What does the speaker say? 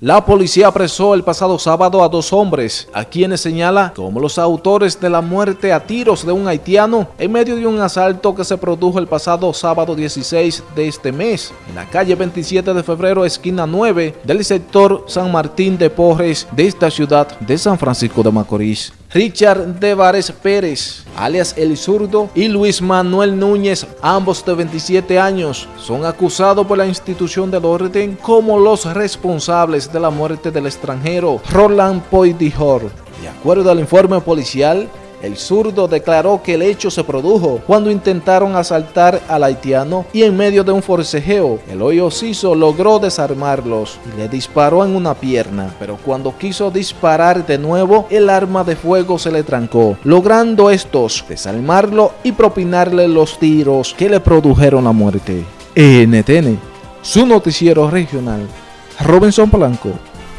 La policía apresó el pasado sábado a dos hombres, a quienes señala como los autores de la muerte a tiros de un haitiano en medio de un asalto que se produjo el pasado sábado 16 de este mes, en la calle 27 de febrero, esquina 9 del sector San Martín de Porres de esta ciudad de San Francisco de Macorís. Richard Devares Pérez, alias El Zurdo, y Luis Manuel Núñez, ambos de 27 años, son acusados por la institución del orden como los responsables de la muerte del extranjero Roland Poydijor. De acuerdo al informe policial, el zurdo declaró que el hecho se produjo cuando intentaron asaltar al haitiano y en medio de un forcejeo, el hoyo Ciso logró desarmarlos y le disparó en una pierna, pero cuando quiso disparar de nuevo, el arma de fuego se le trancó, logrando estos desarmarlo y propinarle los tiros que le produjeron la muerte. NTN, su noticiero regional, Robinson Blanco.